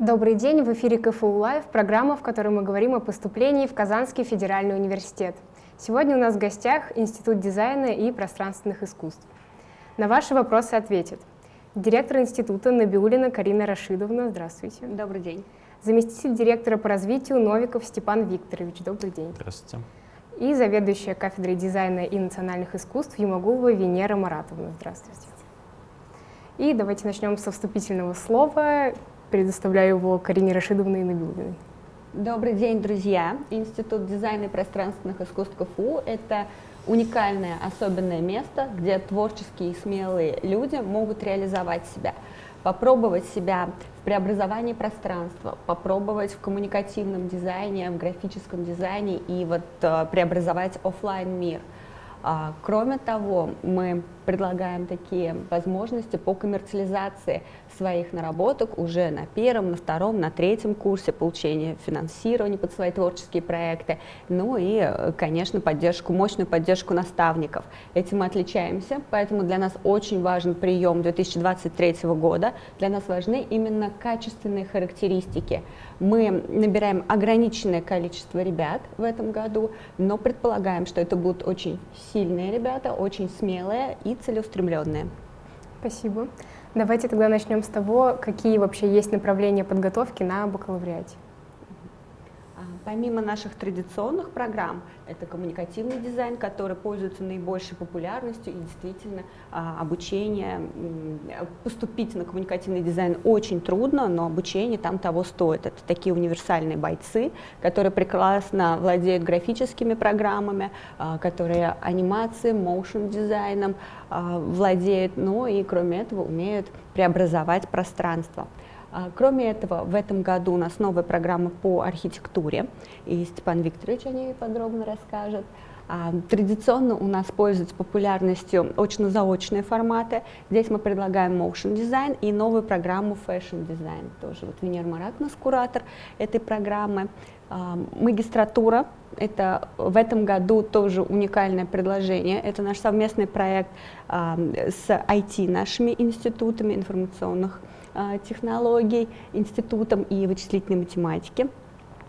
Добрый день, в эфире КФУ Live, программа, в которой мы говорим о поступлении в Казанский федеральный университет. Сегодня у нас в гостях Институт дизайна и пространственных искусств. На ваши вопросы ответит директор института Набиулина Карина Рашидовна. Здравствуйте. Добрый день. Заместитель директора по развитию Новиков Степан Викторович. Добрый день. Здравствуйте. И заведующая кафедрой дизайна и национальных искусств Юмагулова Венера Маратовна. Здравствуйте. И давайте начнем со вступительного слова. Предоставляю его Карине Рашидовне и Набиулиной. Добрый день, друзья! Институт дизайна и пространственных искусств КФУ – это уникальное, особенное место, где творческие и смелые люди могут реализовать себя, попробовать себя в преобразовании пространства, попробовать в коммуникативном дизайне, в графическом дизайне и вот э, преобразовать офлайн мир. А, кроме того, мы предлагаем такие возможности по коммерциализации своих наработок уже на первом, на втором, на третьем курсе получения финансирования под свои творческие проекты, ну и, конечно, поддержку, мощную поддержку наставников. Этим мы отличаемся, поэтому для нас очень важен прием 2023 года, для нас важны именно качественные характеристики. Мы набираем ограниченное количество ребят в этом году, но предполагаем, что это будут очень сильные ребята, очень смелые и целеустремленные. Спасибо. Давайте тогда начнем с того, какие вообще есть направления подготовки на бакалавриате. Помимо наших традиционных программ, это коммуникативный дизайн, который пользуется наибольшей популярностью, и действительно а, обучение, поступить на коммуникативный дизайн очень трудно, но обучение там того стоит. Это такие универсальные бойцы, которые прекрасно владеют графическими программами, а, которые анимацией, моушен дизайном а, владеют, ну и кроме этого умеют преобразовать пространство. А, кроме этого, в этом году у нас новая программа по архитектуре, и Степан Викторович о ней подробно расскажет. А, традиционно у нас пользуются популярностью очно-заочные форматы. Здесь мы предлагаем motion дизайн и новую программу fashion дизайн. Тоже вот Венер Марат нас куратор этой программы. А, магистратура – это в этом году тоже уникальное предложение. Это наш совместный проект с IT нашими институтами информационных технологий, институтом и вычислительной математики.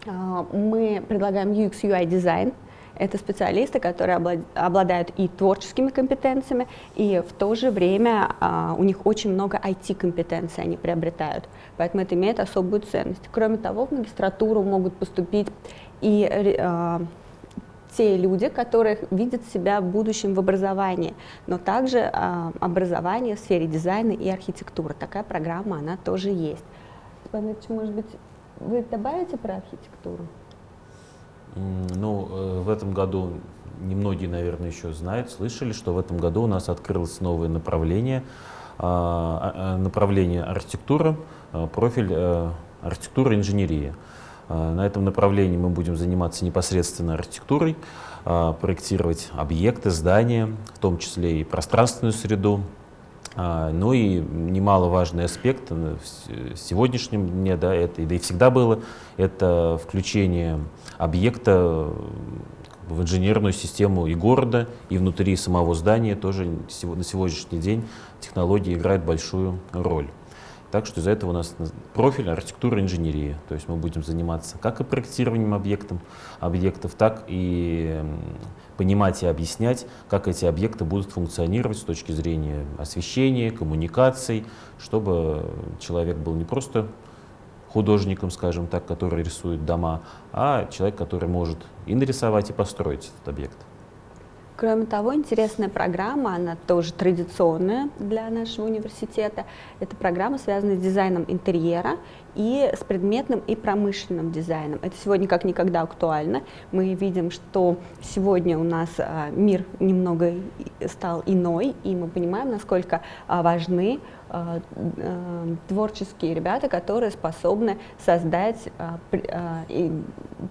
А, мы предлагаем UX UI дизайн. Это специалисты, которые обладают и творческими компетенциями, и в то же время а, у них очень много IT-компетенций они приобретают. Поэтому это имеет особую ценность. Кроме того, в магистратуру могут поступить и те люди, которые видят себя в будущем в образовании, но также э, образование в сфере дизайна и архитектуры. Такая программа, она тоже есть. Степан может быть, вы добавите про архитектуру? Ну, э, в этом году немногие, наверное, еще знают, слышали, что в этом году у нас открылось новое направление, а, а, направление архитектура, профиль э, архитектура инженерия. А, на этом направлении мы будем заниматься непосредственно архитектурой, а, проектировать объекты, здания, в том числе и пространственную среду. А, ну и немаловажный аспект в сегодняшнем дне, да, это, да и всегда было, это включение объекта в инженерную систему и города, и внутри самого здания тоже на сегодняшний день технологии играют большую роль. Так что из-за этого у нас профиль архитектура инженерия. То есть мы будем заниматься как и проектированием объектов, объектов, так и понимать и объяснять, как эти объекты будут функционировать с точки зрения освещения, коммуникаций, чтобы человек был не просто художником, скажем так, который рисует дома, а человек, который может и нарисовать, и построить этот объект. Кроме того, интересная программа, она тоже традиционная для нашего университета. Это программа, связанная с дизайном интерьера и с предметным и промышленным дизайном. Это сегодня как никогда актуально. Мы видим, что сегодня у нас а, мир немного стал иной, и мы понимаем, насколько а, важны а, творческие ребята, которые способны создать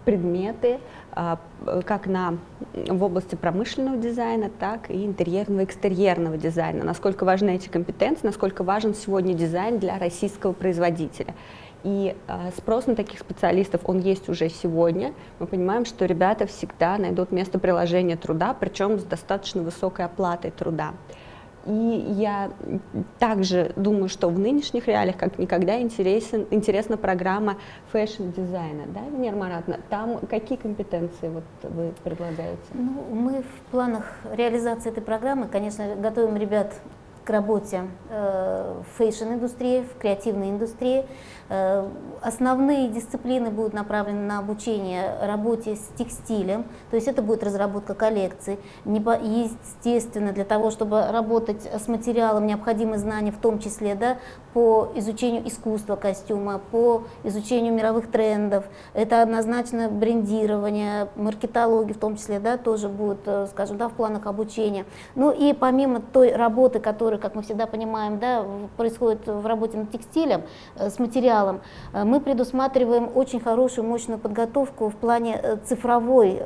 предметы, как на, в области промышленного дизайна, так и интерьерного и экстерьерного дизайна. Насколько важны эти компетенции, насколько важен сегодня дизайн для российского производителя. И э, спрос на таких специалистов, он есть уже сегодня. Мы понимаем, что ребята всегда найдут место приложения труда, причем с достаточно высокой оплатой труда. И я также думаю, что в нынешних реалиях как никогда интересен, интересна программа fashion-дизайна. Да, Венера Маратовна? Там какие компетенции вот вы предлагаете? Ну, мы в планах реализации этой программы, конечно, готовим ребят работе э, в fashion-индустрии, в креативной индустрии. Э, основные дисциплины будут направлены на обучение работе с текстилем, то есть это будет разработка коллекций. Естественно, для того, чтобы работать с материалом, необходимы знания в том числе да, по изучению искусства костюма, по изучению мировых трендов. Это однозначно брендирование, маркетология в том числе да, тоже будет, э, скажем, да, в планах обучения. Ну и помимо той работы, которая, как мы всегда понимаем, да, происходит в работе над текстилем, э, с материалом. Э, мы предусматриваем очень хорошую, мощную подготовку в плане э, цифровой,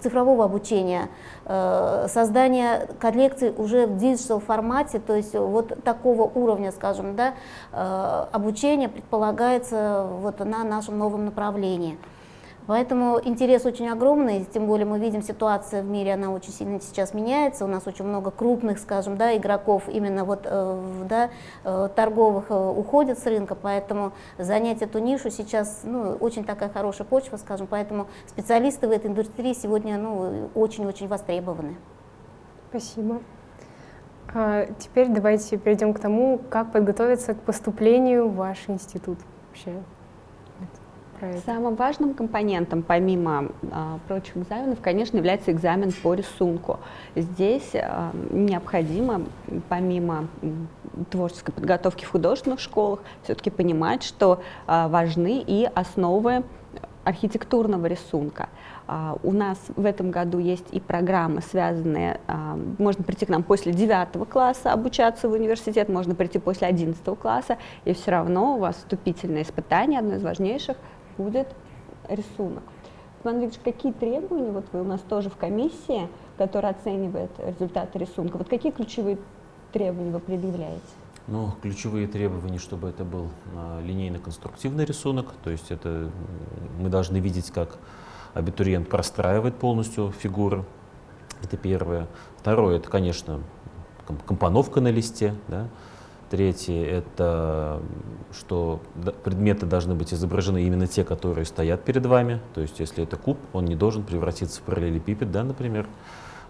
цифрового обучения, создания коллекций уже в digital формате, то есть вот такого уровня, скажем, да, обучения предполагается вот на нашем новом направлении. Поэтому интерес очень огромный, тем более мы видим ситуация в мире, она очень сильно сейчас меняется, у нас очень много крупных, скажем, да, игроков именно вот, э, да, э, торговых э, уходят с рынка, поэтому занять эту нишу сейчас ну, очень такая хорошая почва, скажем, поэтому специалисты в этой индустрии сегодня ну, очень-очень востребованы. Спасибо. А теперь давайте перейдем к тому, как подготовиться к поступлению в ваш институт вообще проект? Самым важным компонентом, помимо а, прочих экзаменов, конечно, является экзамен по рисунку. Здесь а, необходимо, помимо творческой подготовки в художественных школах, все-таки понимать, что а, важны и основы архитектурного рисунка. Uh, у нас в этом году есть и программы, связанные, uh, можно прийти к нам после 9 класса обучаться в университет, можно прийти после 11 класса, и все равно у вас вступительное испытание, одно из важнейших, будет рисунок. Иван Викторович, какие требования, вот вы у нас тоже в комиссии, которая оценивает результаты рисунка, вот какие ключевые требования вы предъявляете? Ну, ключевые требования, чтобы это был а, линейно-конструктивный рисунок, то есть это мы должны видеть, как абитуриент простраивает полностью фигуры, это первое. Второе, это, конечно, компоновка на листе, да, Третье – это что предметы должны быть изображены именно те, которые стоят перед вами. То есть если это куб, он не должен превратиться в параллелепипед, да, например.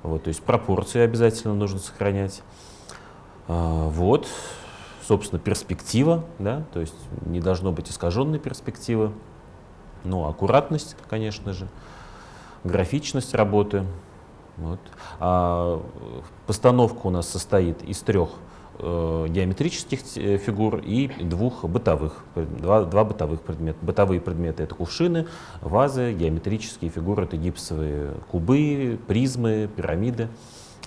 Вот, то есть пропорции обязательно нужно сохранять. А, вот, собственно, перспектива, да, то есть не должно быть искаженной перспективы. Ну, аккуратность, конечно же, графичность работы. Вот. А постановка у нас состоит из трех геометрических э, фигур и двух бытовых, два, два бытовых предмета. Бытовые предметы — это кувшины, вазы, геометрические фигуры — это гипсовые кубы, призмы, пирамиды,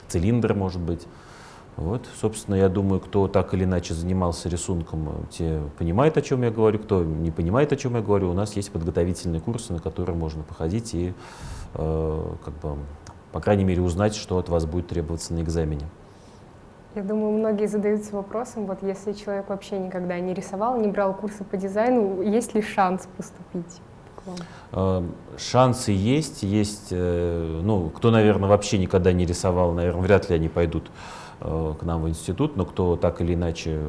цилиндры, может быть. Вот, собственно, я думаю, кто так или иначе занимался рисунком, те понимают, о чем я говорю, кто не понимает, о чем я говорю, у нас есть подготовительные курсы, на которые можно походить и, э, как бы, по крайней мере, узнать, что от вас будет требоваться на экзамене. Я думаю, многие задаются вопросом, вот если человек вообще никогда не рисовал, не брал курсы по дизайну, есть ли шанс поступить? Эм, шансы есть, есть, э, ну, кто, наверное, вообще никогда не рисовал, наверное, вряд ли они пойдут к нам в институт, но кто так или иначе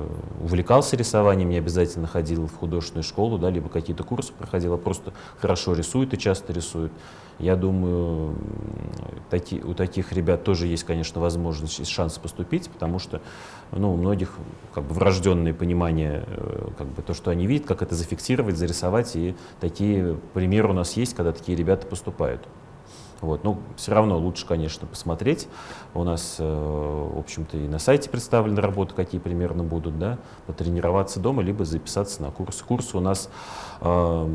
увлекался рисованием, не обязательно ходил в художественную школу, да, либо какие-то курсы проходил, а просто хорошо рисует и часто рисует. Я думаю, таки, у таких ребят тоже есть, конечно, возможность и шанс поступить, потому что ну, у многих как бы врожденное понимание, э, как бы то, что они видят, как это зафиксировать, зарисовать, и такие примеры у нас есть, когда такие ребята поступают. Вот. Но все равно лучше, конечно, посмотреть. У нас, э, в общем-то, и на сайте представлены работы, какие примерно будут, да, потренироваться дома, либо записаться на курс. Курсы у нас э,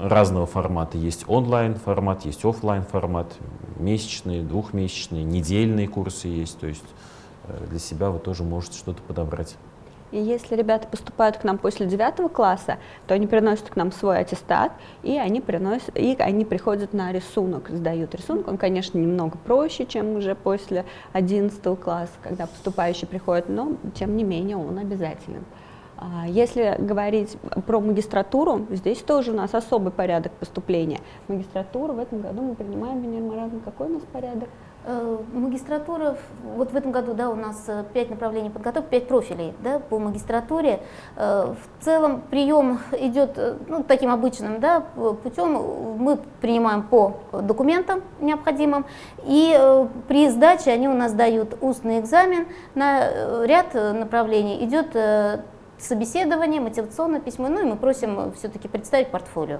разного формата. Есть онлайн формат, есть офлайн формат, месячные, двухмесячные, недельные курсы есть. То есть э, для себя вы тоже можете что-то подобрать. И если ребята поступают к нам после 9 класса, то они приносят к нам свой аттестат, и они, приносят, и они приходят на рисунок, сдают рисунок. Он, конечно, немного проще, чем уже после 11 класса, когда поступающий приходит, но, тем не менее, он обязателен. А, если говорить про магистратуру, здесь тоже у нас особый порядок поступления. Магистратуру в этом году мы принимаем, Венера какой у нас порядок? Э, магистратура, вот в этом году да, у нас 5 направлений подготовки, 5 профилей да, по магистратуре. В целом прием идет ну, таким обычным да, путем. Мы принимаем по документам необходимым, и при сдаче они у нас дают устный экзамен на ряд направлений. Идет собеседование, мотивационное письмо, ну и мы просим все-таки представить портфолио.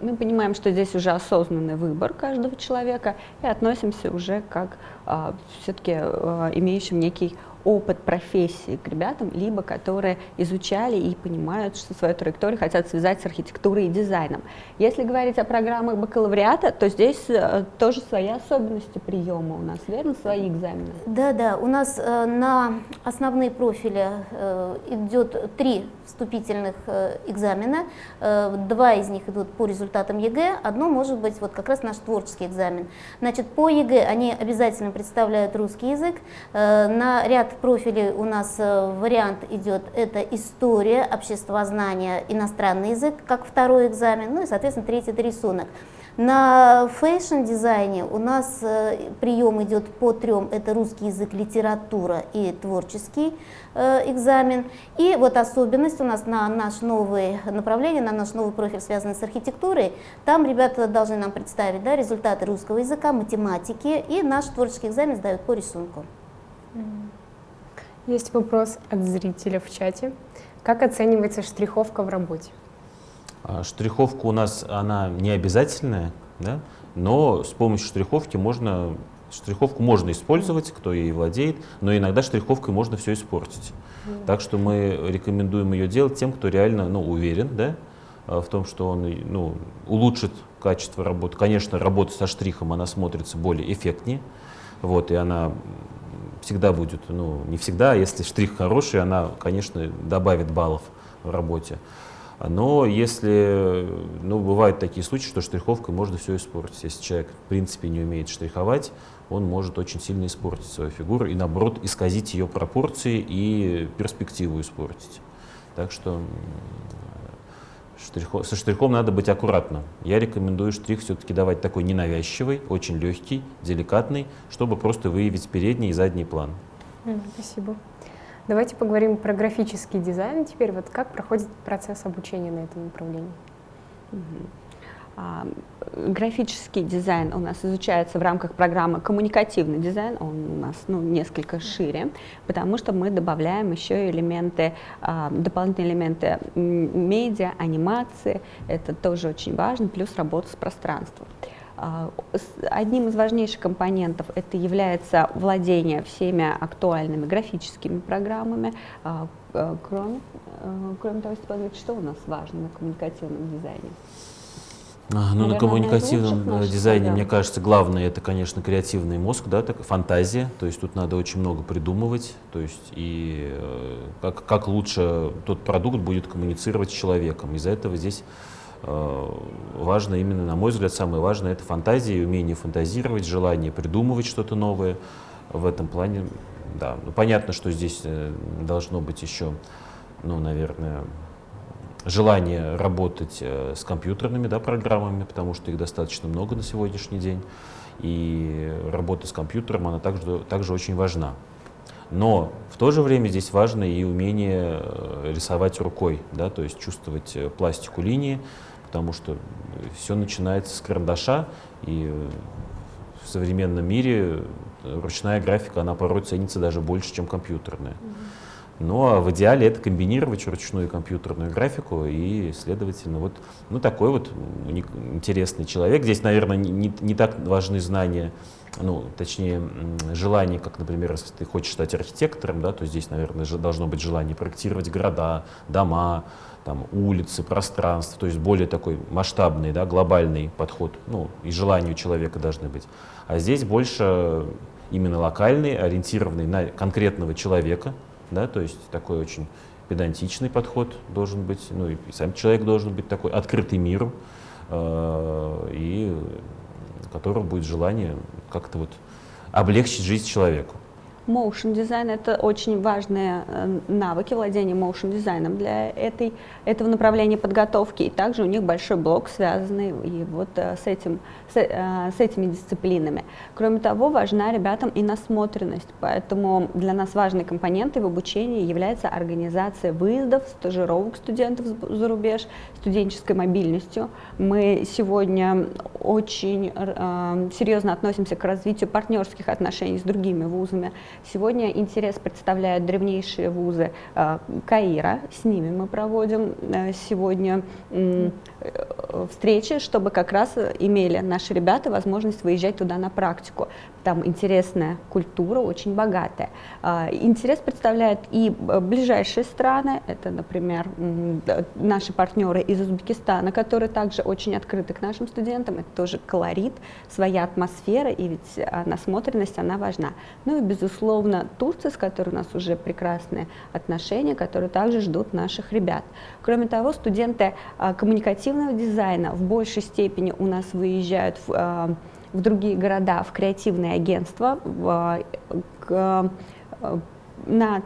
Мы понимаем, что здесь уже осознанный выбор каждого человека и относимся уже как а, все-таки а, имеющим некий опыт профессии к ребятам, либо которые изучали и понимают, что свою траекторию хотят связать с архитектурой и дизайном. Если говорить о программах бакалавриата, то здесь э, тоже свои особенности приема у нас, верно, свои экзамены? Да, да, у нас э, на основные профили э, идет три вступительных экзамена, два из них идут по результатам ЕГЭ, одно может быть вот как раз наш творческий экзамен. Значит, по ЕГЭ они обязательно представляют русский язык, на ряд профилей у нас э, вариант идет, это история, обществознание, иностранный язык, как второй экзамен, ну и, соответственно, третий это рисунок. На fashion-дизайне у нас э, прием идет по трем, это русский язык, литература и творческий э, экзамен. И вот особенность у нас на наш новое направление, на наш новый профиль, связанный с архитектурой, там ребята должны нам представить да, результаты русского языка, математики, и наш творческий экзамен сдают по рисунку. Есть вопрос от зрителя в чате. Как оценивается штриховка в работе? А, штриховка у нас, она не обязательная, да? но с помощью штриховки можно, штриховку можно использовать, кто ей владеет, но иногда штриховкой можно все испортить. Mm. Так что мы рекомендуем ее делать тем, кто реально ну, уверен да, а, в том, что он ну, улучшит качество работы. Конечно, работа со штрихом, она смотрится более эффектнее, вот, и она всегда будет, ну, не всегда, если штрих хороший, она, конечно, добавит баллов в работе. Но если, ну, бывают такие случаи, что штриховкой можно все испортить. Если человек, в принципе, не умеет штриховать, он может очень сильно испортить свою фигуру и, наоборот, исказить ее пропорции и перспективу испортить. Так что Штрихо, со штрихом надо быть аккуратным. Я рекомендую штрих все-таки давать такой ненавязчивый, очень легкий, деликатный, чтобы просто выявить передний и задний план. Спасибо. Давайте поговорим про графический дизайн теперь. Вот как проходит процесс обучения на этом направлении? А, графический дизайн у нас изучается в рамках программы коммуникативный дизайн, он у нас ну, несколько шире, потому что мы добавляем еще элементы, а, дополнительные элементы медиа, анимации, это тоже очень важно, плюс работа с пространством. А, одним из важнейших компонентов это является владение всеми актуальными графическими программами. Кроме, кроме того, что у нас важно на коммуникативном дизайне? Ну, Наверное, на коммуникативном дизайне, да. мне кажется, главное это, конечно, креативный мозг, да, так, фантазия. То есть тут надо очень много придумывать. То есть и э, как, как лучше тот продукт будет коммуницировать с человеком. Из-за этого здесь э, важно именно, на мой взгляд, самое важное это фантазия, умение фантазировать, желание придумывать что-то новое. В этом плане, да. Ну, понятно, что здесь э, должно быть еще, ну, наверное, желание работать э, с компьютерными да, программами, потому что их достаточно много на сегодняшний день. И работа с компьютером, она также, также очень важна. Но в то же время здесь важно и умение э, рисовать рукой, да, то есть чувствовать э, пластику линии, потому что все начинается с карандаша, и в современном мире ручная графика, она порой ценится даже больше, чем компьютерная. Mm-hmm. Ну а в идеале это комбинировать ручную компьютерную графику, и, следовательно, вот ну, такой вот интересный человек. Здесь, наверное, не, не так важны знания, ну, точнее, желание, как, например, если ты хочешь стать архитектором, да, то здесь, наверное, должно быть желание проектировать города, дома, там, улицы, пространство, то есть более такой масштабный, да, глобальный подход, ну, и желания у человека должны быть. А здесь больше именно локальный, ориентированный на конкретного человека, да, то есть такой очень педантичный подход должен быть, ну и сам человек должен быть такой открытый миру, э, и у которого будет желание как-то вот облегчить жизнь человеку. Motion дизайн – это очень важные э, навыки владения motion дизайном для этой, этого направления подготовки. И также у них большой блок, связанный и вот э, с, этим, с, э, с этими дисциплинами. Кроме того, важна ребятам и насмотренность, поэтому для нас важной компонентой в обучении является организация выездов, стажировок студентов за рубеж, студенческой мобильностью. Мы сегодня очень э, серьезно относимся к развитию партнерских отношений с другими вузами, Сегодня интерес представляют древнейшие вузы э, Каира, с ними мы проводим э, сегодня э, встречи, чтобы как раз имели наши ребята возможность выезжать туда на практику. Там интересная культура, очень богатая. Интерес представляют и ближайшие страны, это, например, наши партнеры из Узбекистана, которые также очень открыты к нашим студентам, это тоже колорит, своя атмосфера, и ведь насмотренность, она важна. Ну и, безусловно, Турция, с которой у нас уже прекрасные отношения, которые также ждут наших ребят. Кроме того, студенты коммуникативного дизайна в большей степени у нас выезжают в в другие города, в креативные агентства, в, к, на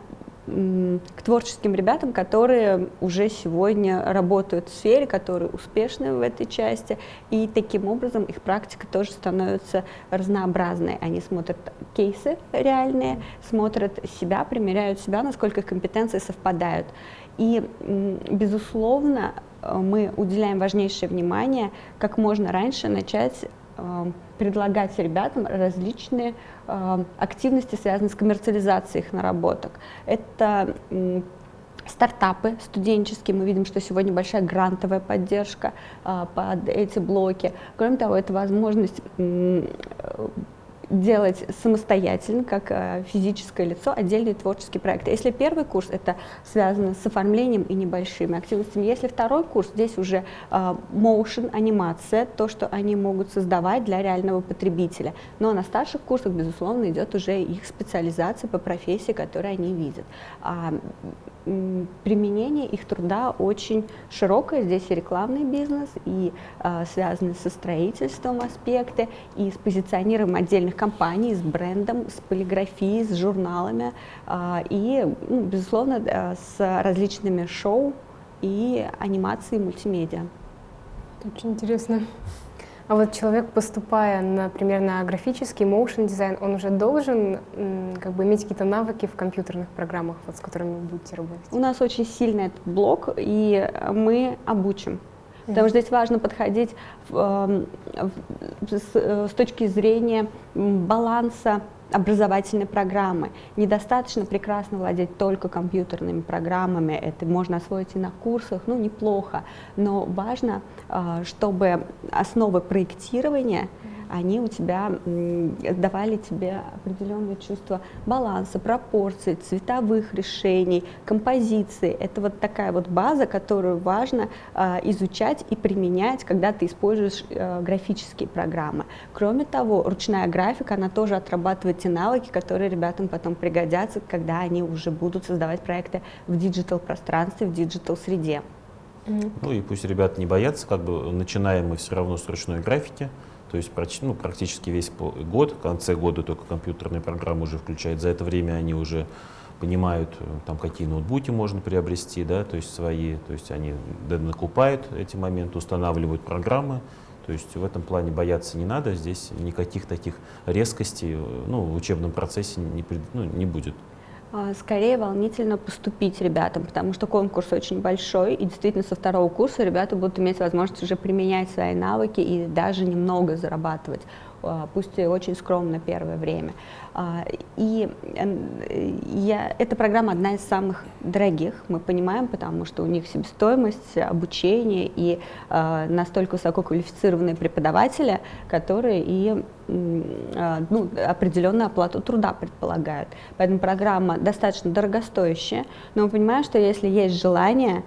к творческим ребятам, которые уже сегодня работают в сфере, которые успешны в этой части, и таким образом их практика тоже становится разнообразной. Они смотрят кейсы реальные, смотрят себя, примеряют себя, насколько их компетенции совпадают. И, безусловно, мы уделяем важнейшее внимание, как можно раньше начать Э, предлагать ребятам различные э, активности, связанные с коммерциализацией их наработок. Это стартапы студенческие, мы видим, что сегодня большая грантовая поддержка э, под эти блоки. Кроме того, это возможность делать самостоятельно, как э, физическое лицо, отдельные творческие проекты. Если первый курс, это связано с оформлением и небольшими активностями. Если второй курс, здесь уже э, motion, анимация, то, что они могут создавать для реального потребителя. Но на старших курсах, безусловно, идет уже их специализация по профессии, которую они видят. А, применение их труда очень широкое. Здесь и рекламный бизнес, и э, связанные со строительством аспекты, и с позиционированием отдельных компаний, с брендом, с полиграфией, с журналами, э, и, ну, безусловно, э, с различными шоу и анимацией мультимедиа. Очень интересно. А вот человек, поступая, например, на графический motion дизайн, он уже должен как бы иметь какие-то навыки в компьютерных программах, вот, с которыми вы будете работать? У нас очень сильный этот блок, и мы обучим. Потому что здесь важно подходить эм, в, с, э, с точки зрения баланса образовательной программы. Недостаточно прекрасно владеть только компьютерными программами, это можно освоить и на курсах, ну неплохо, но важно, а, чтобы основы проектирования они у тебя давали тебе определенное чувство баланса, пропорций, цветовых решений, композиции. Это вот такая вот база, которую важно э, изучать и применять, когда ты используешь э, графические программы. Кроме того, ручная графика, она тоже отрабатывает те навыки, которые ребятам потом пригодятся, когда они уже будут создавать проекты в digital-пространстве, в digital-среде. Ну и пусть ребята не боятся, как бы начинаем мы все равно с ручной графики, то есть ну, практически весь год, в конце года только компьютерная программа уже включает. За это время они уже понимают, э, там, какие ноутбуки можно приобрести, да, то есть свои, то есть они накупают эти моменты, устанавливают программы, то есть в этом плане бояться не надо, здесь никаких таких резкостей э, ну, в учебном процессе не, ну, не будет. А, скорее волнительно поступить ребятам, потому что конкурс очень большой, и действительно со второго курса ребята будут иметь возможность уже применять свои навыки и даже немного зарабатывать. А, пусть и очень скромно первое время. А, и я, эта программа одна из самых дорогих, мы понимаем, потому что у них себестоимость, обучение и а, настолько высококвалифицированные преподаватели, которые и ну, определенную оплату труда предполагают. Поэтому программа достаточно дорогостоящая, но мы понимаем, что если есть желание,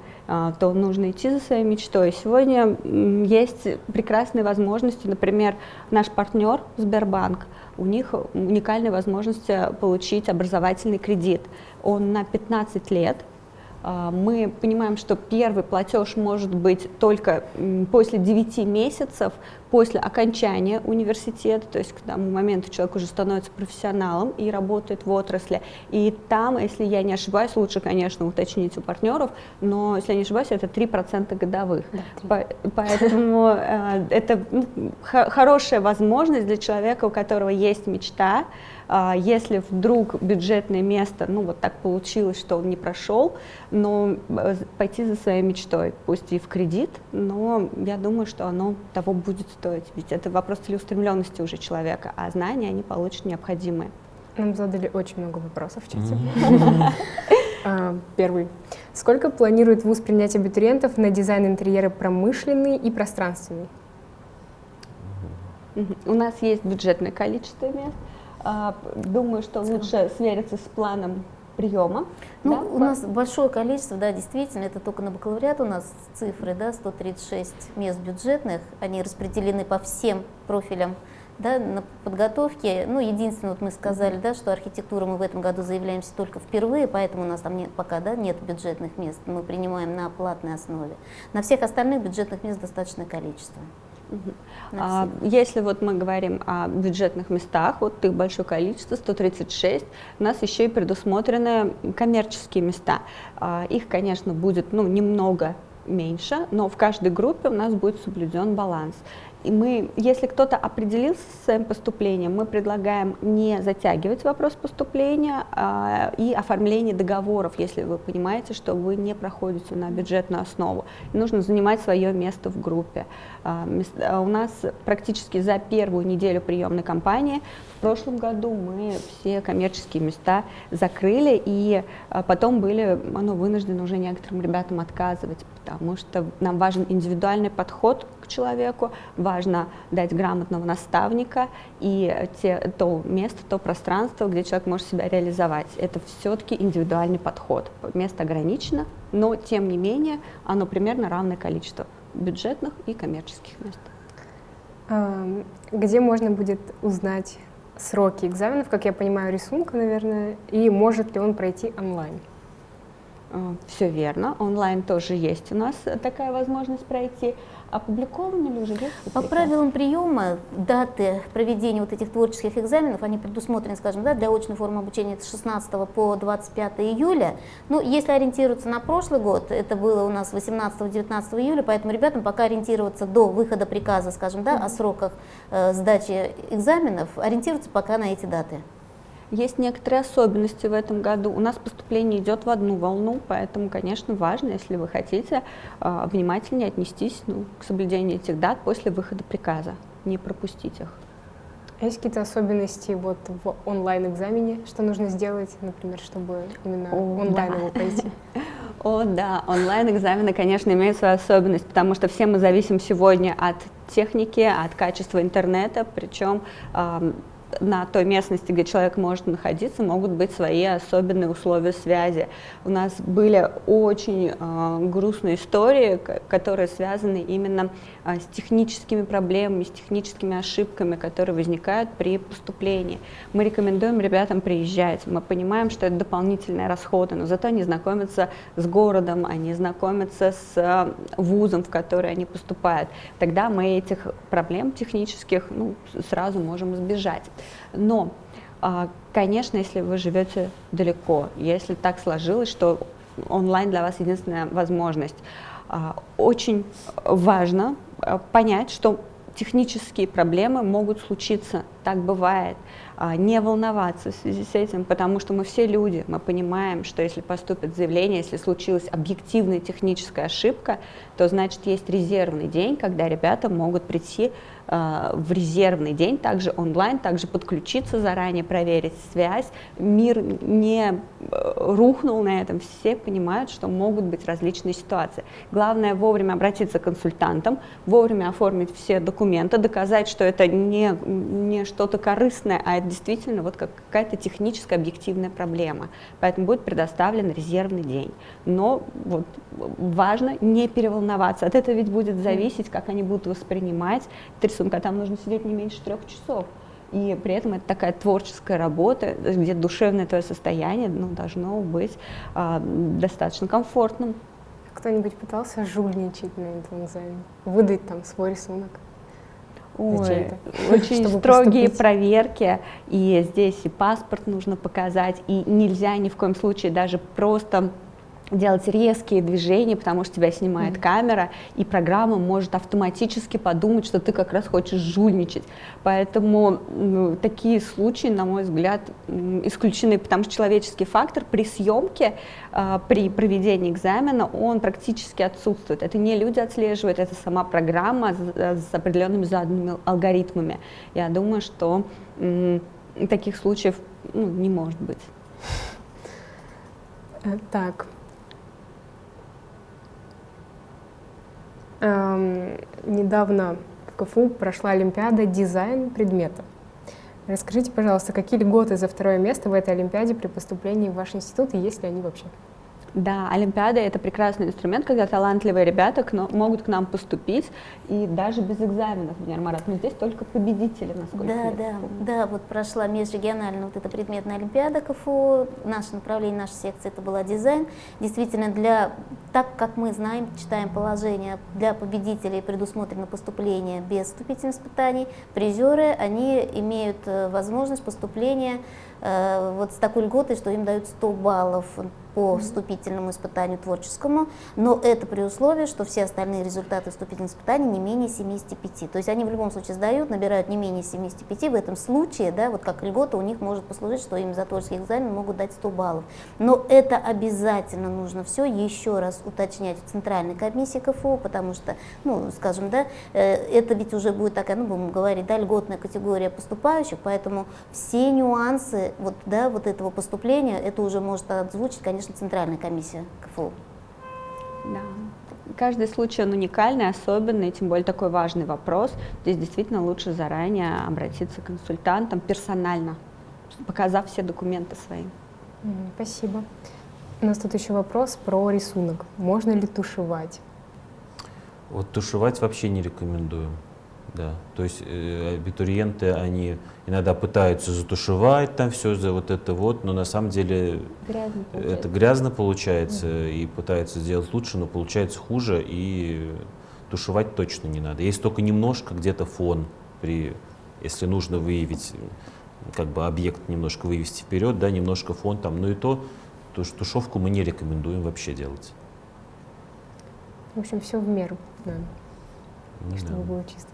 то нужно идти за своей мечтой. Сегодня есть прекрасные возможности, например, наш партнер Сбербанк, у них уникальная возможность получить образовательный кредит. Он на 15 лет, а, мы понимаем, что первый платеж может быть только после 9 месяцев после окончания университета, то есть к тому моменту человек уже становится профессионалом и работает в отрасли. И там, если я не ошибаюсь, лучше, конечно, уточнить у партнеров, но, если я не ошибаюсь, это 3% годовых. Да, 3. Поэтому э, это ну, хорошая возможность для человека, у которого есть мечта, а, если вдруг бюджетное место, ну вот так получилось, что он не прошел, но э, пойти за своей мечтой, пусть и в кредит, но я думаю, что оно того будет стоить. Ведь это вопрос целеустремленности уже человека, а знания они получат необходимые. Нам задали очень много вопросов в чате. А, первый. Сколько планирует ВУЗ принять абитуриентов на дизайн интерьера промышленный и пространственный? У нас есть бюджетное количество мест. А, думаю, что лучше свериться с планом приема. Ну, да? у нас большое количество, да, действительно, это только на бакалавриат у нас цифры, да, 136 мест бюджетных, они распределены по всем профилям да, на подготовке. Ну, единственное, вот мы сказали, да, что архитектуру мы в этом году заявляемся только впервые, поэтому у нас там нет, пока да, нет бюджетных мест, мы принимаем на платной основе. На всех остальных бюджетных мест достаточное количество. А, если вот мы говорим о бюджетных местах, вот их большое количество, 136, у нас еще и предусмотрены коммерческие места. А, их, конечно, будет ну, немного меньше, но в каждой группе у нас будет соблюден баланс. И мы, если кто-то определился с своим поступлением, мы предлагаем не затягивать вопрос поступления а, и оформление договоров, если вы понимаете, что вы не проходите на бюджетную основу. И нужно занимать свое место в группе. А, а у нас практически за первую неделю приемной кампании в прошлом году мы все коммерческие места закрыли, и а, потом были ну, вынуждены уже некоторым ребятам отказывать, потому что нам важен индивидуальный подход человеку, важно дать грамотного наставника и те, то место, то пространство, где человек может себя реализовать. Это все-таки индивидуальный подход. Место ограничено, но тем не менее оно примерно равное количество бюджетных и коммерческих мест. Где можно будет узнать сроки экзаменов, как я понимаю, рисунка, наверное, и может ли он пройти онлайн? А, Все верно, онлайн тоже есть у нас такая возможность пройти опубликованы ли уже? Есть По правилам приема даты проведения вот этих творческих экзаменов, они предусмотрены, скажем, да, для очной формы обучения с 16 по 25 июля. Ну, если ориентироваться на прошлый год, это было у нас 18-19 июля, поэтому ребятам пока ориентироваться до выхода приказа, скажем, да, mm -hmm. о сроках э, сдачи экзаменов, ориентироваться пока на эти даты. Есть некоторые особенности в этом году. У нас поступление идет в одну волну, поэтому, конечно, важно, если вы хотите, а, внимательнее отнестись ну, к соблюдению этих дат после выхода приказа, не пропустить их. А есть какие-то особенности вот в онлайн-экзамене, что нужно сделать, например, чтобы именно О, онлайн да. его пройти? О, да, онлайн-экзамены, конечно, имеют свою особенность, потому что все мы зависим сегодня от техники, от качества интернета, причем на той местности, где человек может находиться, могут быть свои особенные условия связи. У нас были очень э, грустные истории, которые связаны именно с техническими проблемами, с техническими ошибками, которые возникают при поступлении. Мы рекомендуем ребятам приезжать. Мы понимаем, что это дополнительные расходы, но зато они знакомятся с городом, они знакомятся с э, вузом, в который они поступают. Тогда мы этих проблем технических ну, сразу можем избежать. Но, а, конечно, если вы живете далеко, если так сложилось, что онлайн для вас единственная возможность, а, очень важно а, понять, что технические проблемы могут случиться, так бывает. Не волноваться в связи с этим, потому что мы все люди, мы понимаем, что если поступит заявление, если случилась объективная техническая ошибка, то значит есть резервный день, когда ребята могут прийти Э, в резервный день, также онлайн, также подключиться заранее, проверить связь. Мир не э, рухнул на этом, все понимают, что могут быть различные ситуации. Главное вовремя обратиться к консультантам, вовремя оформить все документы, доказать, что это не, не что-то корыстное, а это действительно вот какая-то техническая объективная проблема. Поэтому будет предоставлен резервный день. Но вот важно не переволноваться. От этого ведь будет зависеть, как они будут воспринимать рисунка, там нужно сидеть не меньше трех часов. и при этом это такая творческая работа, где душевное твое состояние ну, должно быть а, достаточно комфортным. Кто-нибудь пытался жульничать на этом экзамене? Выдать там свой рисунок? Ой, очень строгие поступить. проверки, и здесь и паспорт нужно показать, и нельзя ни в коем случае даже просто делать резкие движения, потому что тебя снимает mm-hmm. камера, и программа может автоматически подумать, что ты как раз хочешь жульничать. Поэтому ну, такие случаи, на мой взгляд, исключены, потому что человеческий фактор при съемке, э, при проведении экзамена, он практически отсутствует. Это не люди отслеживают, это сама программа с, с определенными заданными алгоритмами. Я думаю, что э, таких случаев ну, не может быть. Э, так, недавно в КФУ прошла Олимпиада «Дизайн предмета». Расскажите, пожалуйста, какие льготы за второе место в этой Олимпиаде при поступлении в ваш институт и есть ли они вообще? Да, Олимпиада — это прекрасный инструмент, когда талантливые ребята к, могут к нам поступить, и даже без экзаменов, например, Марат, но здесь только победители, насколько Да, я да, да, вот прошла межрегиональная вот эта предметная Олимпиада КФУ, наше направление, наша секция — это была дизайн. Действительно, для, так как мы знаем, читаем положение, для победителей предусмотрено поступление без вступительных испытаний, призеры, они имеют э, возможность поступления вот с такой льготой, что им дают 100 баллов по вступительному испытанию творческому, но это при условии, что все остальные результаты вступительных испытаний не менее 75. То есть они в любом случае сдают, набирают не менее 75. В этом случае, да, вот как льгота у них может послужить, что им за творческий экзамен могут дать 100 баллов. Но это обязательно нужно все еще раз уточнять в Центральной комиссии КФУ, потому что, ну, скажем, да, э, это ведь уже будет такая, ну, будем говорить, да, льготная категория поступающих, поэтому все нюансы вот, да, вот этого поступления, это уже может озвучить, конечно, Центральная комиссия КФУ. Да. Каждый случай он уникальный, особенный, тем более такой важный вопрос. Здесь действительно лучше заранее обратиться к консультантам персонально, показав все документы свои. Спасибо. У нас тут еще вопрос про рисунок. Можно ли тушевать? Вот тушевать вообще не рекомендую. Да, то есть э, абитуриенты, они иногда пытаются затушевать там все за вот это вот, но на самом деле грязно это грязно получается угу. и пытаются сделать лучше, но получается хуже и тушевать точно не надо. Есть только немножко где-то фон, при, если нужно выявить, как бы объект немножко вывести вперед, да, немножко фон там, но и то, то тушевку мы не рекомендуем вообще делать. В общем, все в меру ну, чтобы да. было чисто.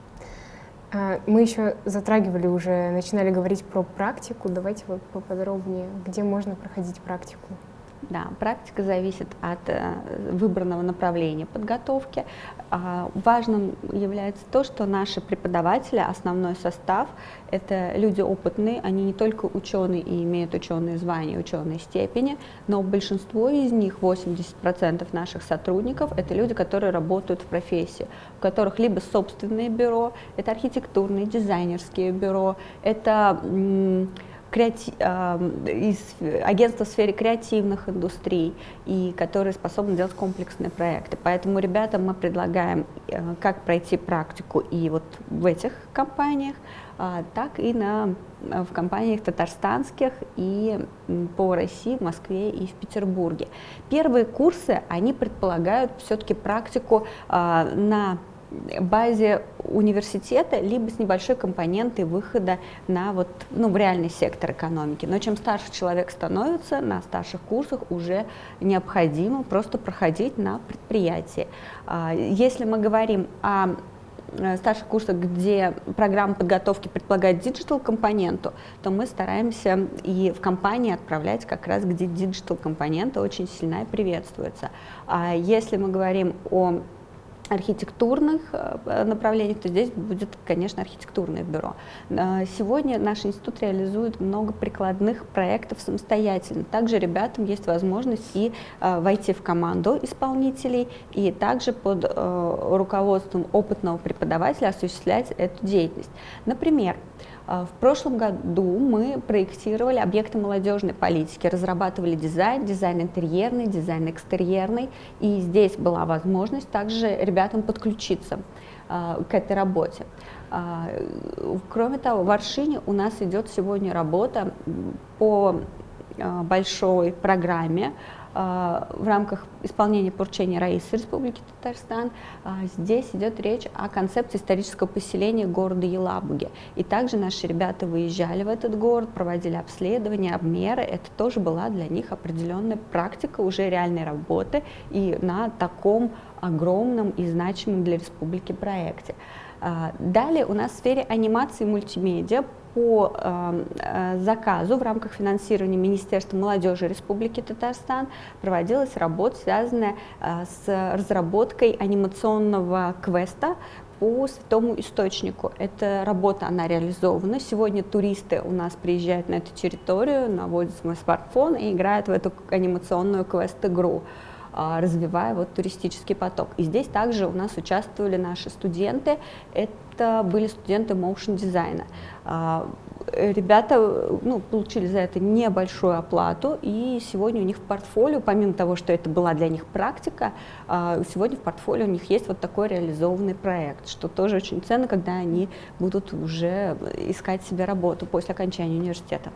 А, мы еще затрагивали уже, начинали говорить про практику. Давайте вот поподробнее, где можно проходить практику. Да, практика зависит от э, выбранного направления подготовки. А, важным является то, что наши преподаватели, основной состав, это люди опытные, они не только ученые и имеют ученые звания, ученые степени, но большинство из них, 80% наших сотрудников, это люди, которые работают в профессии, у которых либо собственное бюро, это архитектурные, дизайнерские бюро, это креати... из агентства в сфере креативных индустрий, и которые способны делать комплексные проекты. Поэтому ребятам мы предлагаем, э, как пройти практику и вот в этих компаниях, а, так и на, в компаниях татарстанских и по России, в Москве и в Петербурге. Первые курсы, они предполагают все-таки практику а, на базе университета, либо с небольшой компонентой выхода на вот, ну, в реальный сектор экономики. Но чем старше человек становится, на старших курсах уже необходимо просто проходить на предприятии. А, если мы говорим о э, старших курсах, где программа подготовки предполагает digital компоненту, то мы стараемся и в компании отправлять как раз, где digital компонента очень сильно и приветствуется. А если мы говорим о архитектурных э, направлениях, то здесь будет, конечно, архитектурное бюро. Э, сегодня наш институт реализует много прикладных проектов самостоятельно. Также ребятам есть возможность и э, войти в команду исполнителей, и также под руководством опытного преподавателя осуществлять эту деятельность. Например, в прошлом году мы проектировали объекты молодежной политики, разрабатывали дизайн, дизайн интерьерный, дизайн экстерьерный, и здесь была возможность также ребятам подключиться к этой работе. Кроме того, в Аршине у нас идет сегодня работа по большой программе а, в рамках исполнения поручения Раисы Республики Татарстан. А, здесь идет речь о концепции исторического поселения города Елабуги. И также наши ребята выезжали в этот город, проводили обследования, обмеры. Это тоже была для них определенная практика уже реальной работы и на таком огромном и значимом для республики проекте. А, далее у нас в сфере анимации и мультимедиа по эм, э, заказу в рамках финансирования Министерства молодежи Республики Татарстан проводилась работа, связанная э, с разработкой анимационного квеста по святому источнику. Эта работа, она реализована. Сегодня туристы у нас приезжают на эту территорию, наводят свой смартфон и играют в эту анимационную квест-игру развивая вот туристический поток. И здесь также у нас участвовали наши студенты. Это были студенты моушен дизайна. А, ребята ну, получили за это небольшую оплату, и сегодня у них в портфолио, помимо того, что это была для них практика, а, сегодня в портфолио у них есть вот такой реализованный проект, что тоже очень ценно, когда они будут уже искать себе работу после окончания университета.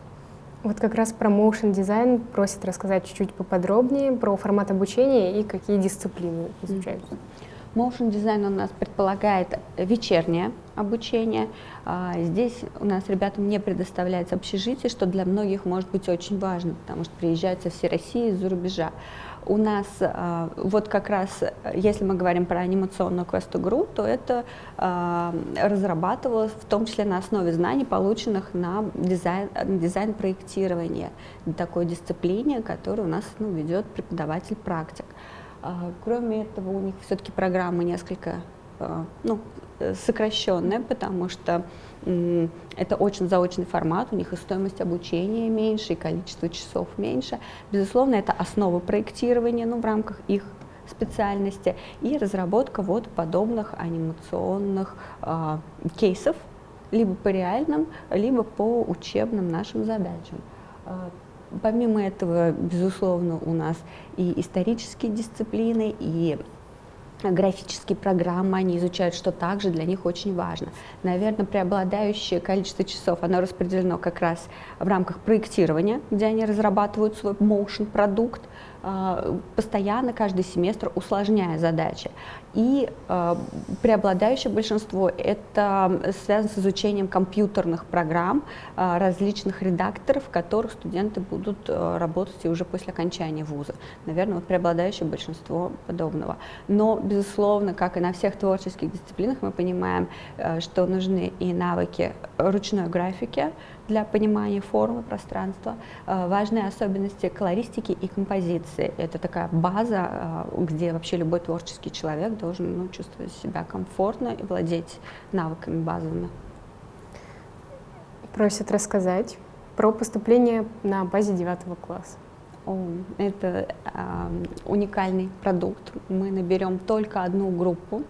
Вот как раз про motion дизайн просят рассказать чуть-чуть поподробнее про формат обучения и какие дисциплины изучаются. Motion дизайн у нас предполагает вечернее обучение. А, здесь у нас ребятам не предоставляется общежитие, что для многих может быть очень важно, потому что приезжают со всей России, из-за рубежа. У нас а, вот как раз, если мы говорим про анимационную квест-игру, то это а, разрабатывалось в том числе на основе знаний, полученных на дизайн, дизайн такой дисциплине, которую у нас ну, ведет преподаватель-практик. А, кроме этого, у них все-таки программа несколько ну, сокращенная, потому что это очень заочный формат, у них и стоимость обучения меньше, и количество часов меньше. Безусловно, это основа проектирования ну, в рамках их специальности и разработка вот подобных анимационных э, кейсов, либо по реальным, либо по учебным нашим задачам. Помимо этого, безусловно, у нас и исторические дисциплины, и графические программы они изучают, что также для них очень важно. Наверное, преобладающее количество часов оно распределено как раз в рамках проектирования, где они разрабатывают свой motion продукт, а, постоянно каждый семестр усложняя задачи. И э, преобладающее большинство это связано с изучением компьютерных программ, э, различных редакторов, в которых студенты будут работать и уже после окончания вуза. Наверное, вот преобладающее большинство подобного. Но, безусловно, как и на всех творческих дисциплинах, мы понимаем, что нужны и навыки ручной графики, для понимания формы пространства, э, важные особенности колористики и композиции. Это такая база, э, где вообще любой творческий человек должен ну, чувствовать себя комфортно и владеть навыками базовыми. Просят рассказать про поступление на базе девятого класса. О, это э, уникальный продукт. Мы наберем только одну группу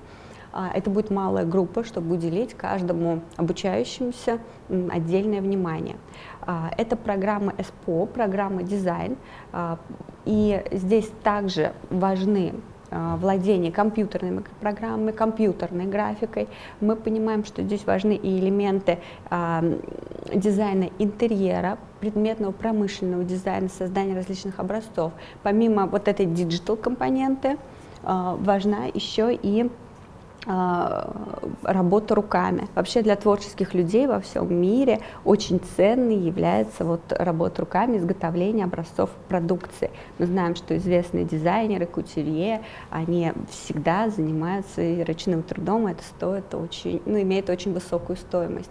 это будет малая группа, чтобы уделить каждому обучающемуся отдельное внимание. А, это программа СПО, программа дизайн, а, и здесь также важны владение компьютерными программами, компьютерной графикой. Мы понимаем, что здесь важны и элементы дизайна интерьера, предметного промышленного дизайна, создания различных образцов. Помимо вот этой digital компоненты, важна еще и а, работа руками. Вообще для творческих людей во всем мире очень ценной является вот работа руками, изготовление образцов продукции. Мы знаем, что известные дизайнеры, кутюрье, они всегда занимаются ручным трудом, это стоит очень, ну, имеет очень высокую стоимость.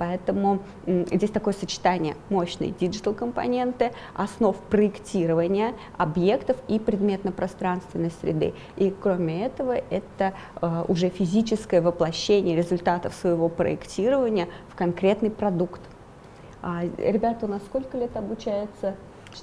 Поэтому здесь такое сочетание мощной digital компоненты, основ проектирования объектов и предметно-пространственной среды. И кроме этого, это э, уже физическое воплощение результатов своего проектирования в конкретный продукт. А, ребята у нас сколько лет обучаются?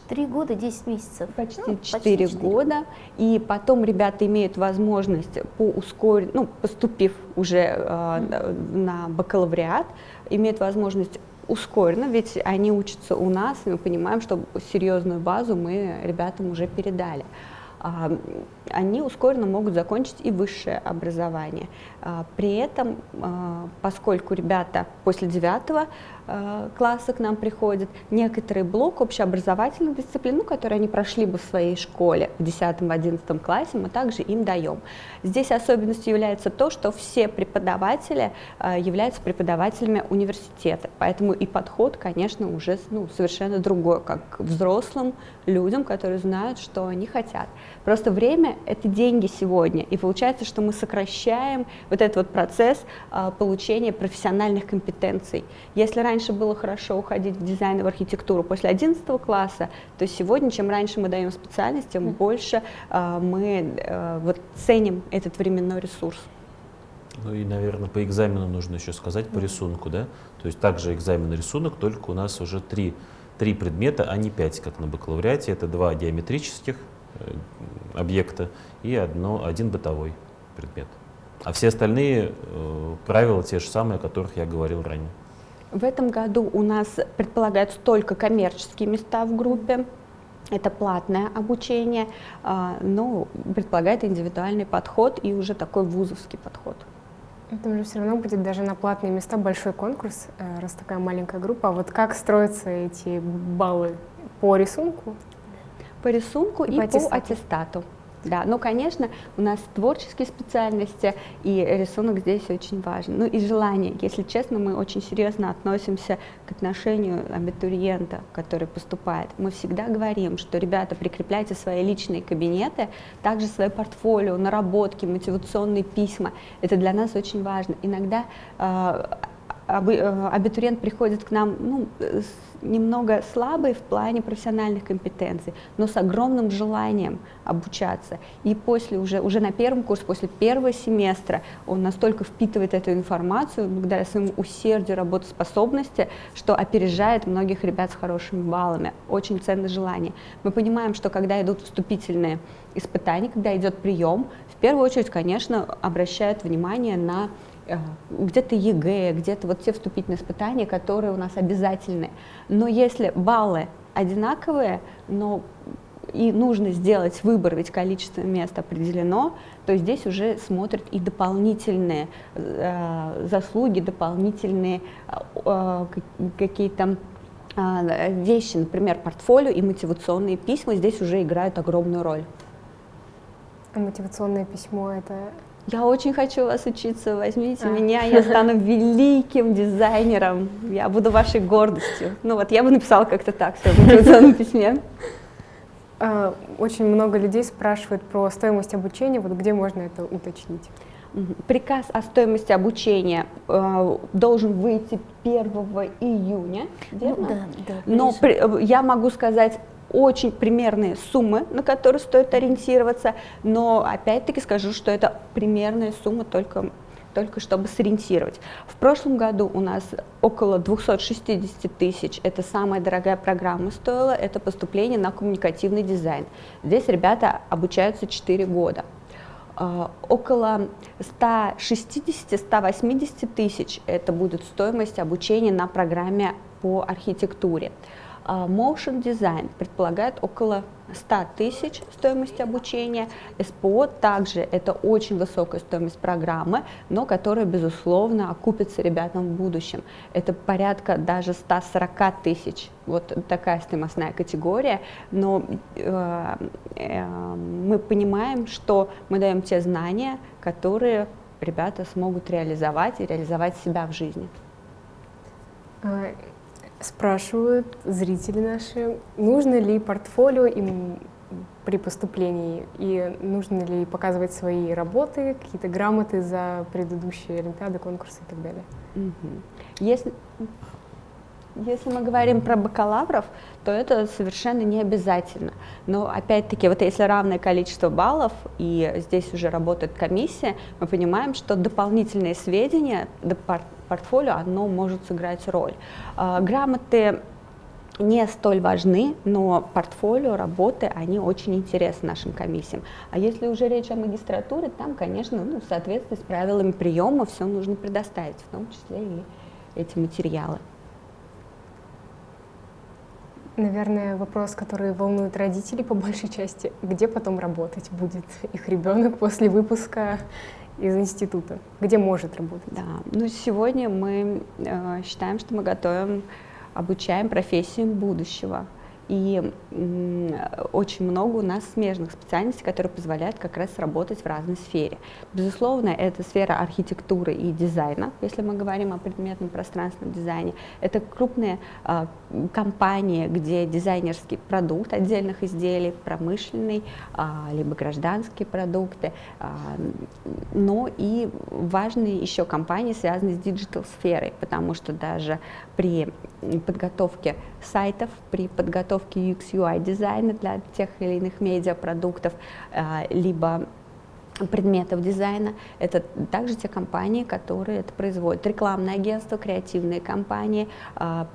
Три года, 10 месяцев. Почти ну, 4 года. И потом ребята имеют возможность по ускорению, ну, поступив уже э, на бакалавриат, имеют возможность ускоренно, ведь они учатся у нас, и мы понимаем, что серьезную базу мы ребятам уже передали. а, они ускоренно могут закончить и высшее образование. А, при этом, а, поскольку ребята после девятого класса к нам приходят, некоторый блок общеобразовательных дисциплин, ну, они прошли бы в своей школе в 10-11 классе, мы также им даем. Здесь особенностью является то, что все преподаватели являются преподавателями университета, поэтому и подход, конечно, уже ну, совершенно другой, как к взрослым людям, которые знают, что они хотят. Просто время — это деньги сегодня, и получается, что мы сокращаем вот этот вот процесс а, получения профессиональных компетенций. Если раньше было хорошо уходить в дизайн и в архитектуру после 11 класса, то сегодня, чем раньше мы даем специальность, тем больше а, мы а, вот ценим этот временной ресурс. Ну и, наверное, по экзамену нужно еще сказать, по рисунку, да? То есть также экзамен рисунок, только у нас уже три, три предмета, а не пять, как на бакалавриате. Это два геометрических, Э, объекта и одно, один бытовой предмет. А все остальные э, правила те же самые, о которых я говорил ранее. В этом году у нас предполагаются только коммерческие места в группе. Это платное обучение, э, но предполагает индивидуальный подход и уже такой вузовский подход. Это уже все равно будет даже на платные места большой конкурс, э, раз такая маленькая группа. А вот как строятся эти баллы по рисунку? По рисунку и, и по, аттестату. по аттестату. Да, но, конечно, у нас творческие специальности, и рисунок здесь очень важен. Ну и желание. Если честно, мы очень серьезно относимся к отношению абитуриента, который поступает. Мы всегда говорим, что, ребята, прикрепляйте свои личные кабинеты, также свое портфолио, наработки, мотивационные письма. Это для нас очень важно. Иногда э, Э, абитуриент приходит к нам ну, немного слабый в плане профессиональных компетенций, но с огромным желанием обучаться. И после уже, уже на первом курсе, после первого семестра он настолько впитывает эту информацию благодаря своему усердию, работоспособности, что опережает многих ребят с хорошими баллами. Очень ценное желание. Мы понимаем, что когда идут вступительные испытания, когда идет прием, в первую очередь, конечно, обращают внимание на где-то ЕГЭ, где-то вот те вступительные испытания, которые у нас обязательны. Но если баллы одинаковые, но и нужно сделать выбор, ведь количество мест определено, то здесь уже смотрят и дополнительные э, заслуги, дополнительные э, какие-то э, вещи, например, портфолио и мотивационные письма здесь уже играют огромную роль. А мотивационное письмо это я очень хочу вас учиться, возьмите а. меня, я стану великим дизайнером, я буду вашей гордостью. Ну вот, я бы написала как-то так в мотивационном письме. А, очень много людей спрашивают про стоимость обучения, вот где можно это уточнить? Приказ о стоимости обучения э, должен выйти 1 июня, верно? Ну, да, да. Но при, э, я могу сказать очень примерные суммы, на которые стоит ориентироваться, но опять-таки скажу, что это примерная сумма только только чтобы сориентировать. В прошлом году у нас около 260 тысяч, это самая дорогая программа стоила, это поступление на коммуникативный дизайн. Здесь ребята обучаются 4 года. Uh, около 160-180 тысяч это будет стоимость обучения на программе по архитектуре. А, motion Design предполагает около 100 тысяч стоимости обучения. СПО также это очень высокая стоимость программы, но которая, безусловно, окупится ребятам в будущем. Это порядка даже 140 тысяч. Вот такая стоимостная категория. Но э, э, мы понимаем, что мы даем те знания, которые ребята смогут реализовать и реализовать себя в жизни. Спрашивают зрители наши, нужно ли портфолио им при поступлении и нужно ли показывать свои работы, какие-то грамоты за предыдущие олимпиады, конкурсы и так далее. Если, если мы говорим про бакалавров, то это совершенно не обязательно. Но опять-таки, вот если равное количество баллов, и здесь уже работает комиссия, мы понимаем, что дополнительные сведения, портфолио, оно может сыграть роль. А, грамоты не столь важны, но портфолио, работы, они очень интересны нашим комиссиям. А если уже речь о магистратуре, там, конечно, ну, в соответствии с правилами приема все нужно предоставить, в том числе и эти материалы. Наверное, вопрос, который волнует родителей по большей части, где потом работать будет их ребенок после выпуска из института, где может работать? Да, ну сегодня мы э, считаем, что мы готовим, обучаем профессиям будущего. И очень много у нас смежных специальностей, которые позволяют как раз работать в разной сфере. Безусловно, это сфера архитектуры и дизайна, если мы говорим о предметном пространственном дизайне. Это крупные э, компании, где дизайнерский продукт отдельных изделий, промышленный, э, либо гражданские продукты, э, но и важные еще компании, связанные с digital-сферой, потому что даже при подготовке сайтов, при подготовке UX UI дизайна для тех или иных медиапродуктов, а, либо предметов дизайна. Это также те компании, которые это производят. Рекламное агентство, креативные компании, а,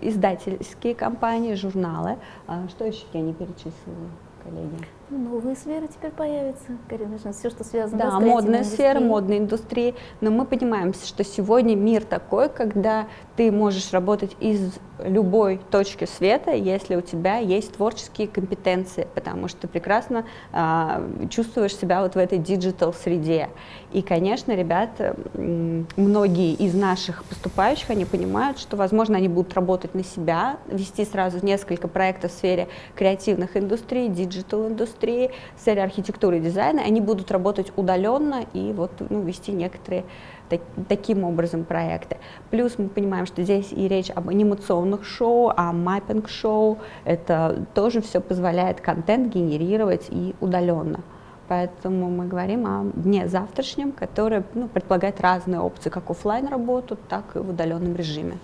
издательские компании, журналы. А, что еще я не перечислила, коллеги? Новые сферы теперь появятся, конечно, все, что связано да, с модная сфера, модной индустрии. Но мы понимаем, что сегодня мир такой, когда ты можешь работать из любой точки света, если у тебя есть творческие компетенции, потому что ты прекрасно э, чувствуешь себя вот в этой digital среде. И, конечно, ребята, многие из наших поступающих, они понимают, что, возможно, они будут работать на себя, вести сразу несколько проектов в сфере креативных индустрий, digital индустрии, в архитектуры и дизайна, они будут работать удаленно и вот ну, вести некоторые так, таким образом проекты. Плюс мы понимаем, что здесь и речь об анимационных шоу, о mapping-шоу. Это тоже все позволяет контент генерировать и удаленно. Поэтому мы говорим о дне завтрашнем, который ну, предполагает разные опции, как офлайн работу, так и в удаленном режиме.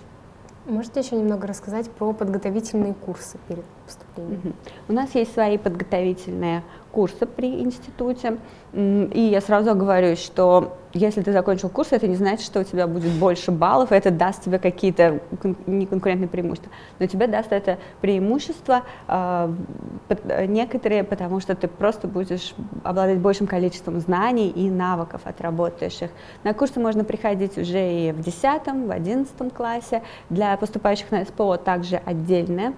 Можете еще немного рассказать про подготовительные курсы перед поступлением? У нас есть свои подготовительные курсы при институте. И я сразу говорю, что если ты закончил курс, это не значит, что у тебя будет больше баллов, это даст тебе какие-то неконкурентные преимущества. Но тебе даст это преимущество э, некоторые, потому что ты просто будешь обладать большим количеством знаний и навыков, отработаешь. На курсы можно приходить уже и в 10, в 11 классе. Для поступающих на СПО также отдельное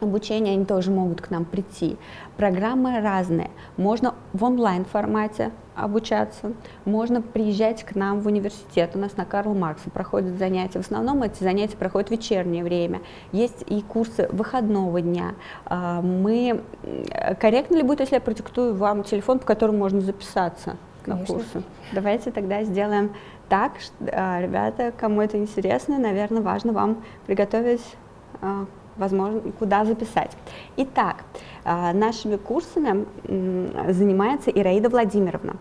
обучение, они тоже могут к нам прийти. Программы разные. Можно в онлайн формате обучаться, можно приезжать к нам в университет. У нас на Карл Маркса проходят занятия. В основном эти занятия проходят в вечернее время. Есть и курсы выходного дня. А, мы корректно ли будет, если я продиктую вам телефон, по которому можно записаться Конечно. на курсы? Давайте тогда сделаем так, а, ребята, кому это интересно, наверное, важно вам приготовить а, возможно, куда записать. Итак, а, нашими курсами занимается Ираида Владимировна.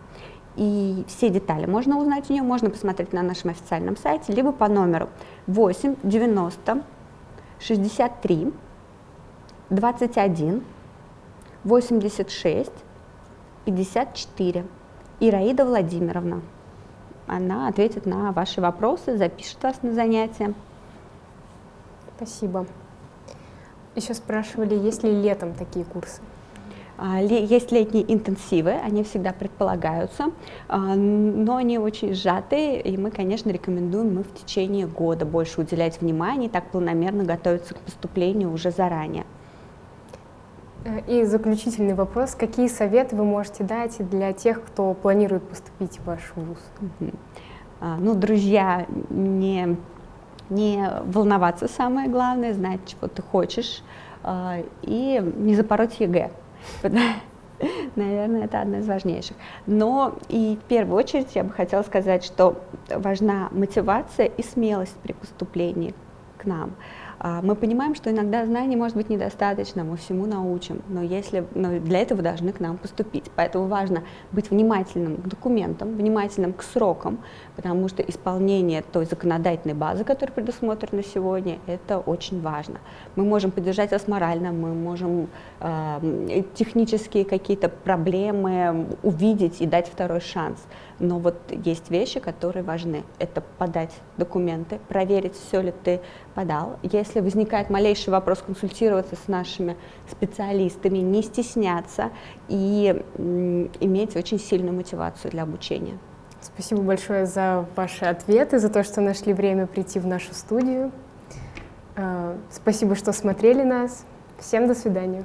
И все детали можно узнать у нее, можно посмотреть на нашем официальном сайте, либо по номеру 8 90 63 21 86 54. Ираида Владимировна. Она ответит на ваши вопросы, запишет вас на занятия. Спасибо. Еще спрашивали, есть ли летом такие курсы? А, есть летние интенсивы, они всегда предполагаются, а, но они очень сжатые, и мы, конечно, рекомендуем мы в течение года больше уделять внимание и так планомерно готовиться к поступлению уже заранее. Э, и заключительный вопрос. Какие советы вы можете дать для тех, кто планирует поступить в ваш вуз? А, ну, друзья, не не волноваться самое главное, знать, чего ты хочешь, а, и не запороть ЕГЭ. Наверное, это одно из важнейших. Но и в первую очередь я бы хотела сказать, что важна мотивация и смелость при поступлении к нам. А, мы понимаем, что иногда знаний может быть недостаточно, мы всему научим, но, если, но для этого должны к нам поступить. Поэтому важно быть внимательным к документам, внимательным к срокам, потому что исполнение той законодательной базы, которая предусмотрена сегодня, это очень важно. Мы можем поддержать вас морально, мы можем э, технические какие-то проблемы увидеть и дать второй шанс. Но вот есть вещи, которые важны. Это подать документы, проверить, все ли ты подал. Если возникает малейший вопрос, консультироваться с нашими специалистами, не стесняться и иметь очень сильную мотивацию для обучения. Спасибо большое за ваши ответы, за то, что нашли время прийти в нашу студию. Э, спасибо, что смотрели нас. Всем до свидания.